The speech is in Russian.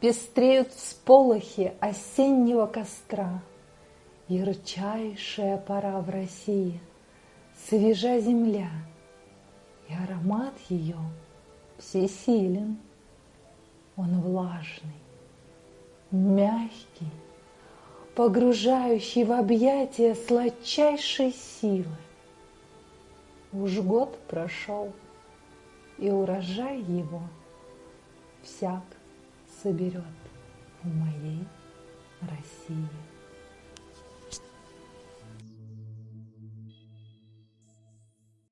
Пестреют всполохи осеннего костра, Ярчайшая пора в России, Свежа земля, и аромат ее всесилен. Он влажный, мягкий, погружающий в объятия сладчайшей силы. Уж год прошел, и урожай его всяк соберет в моей России.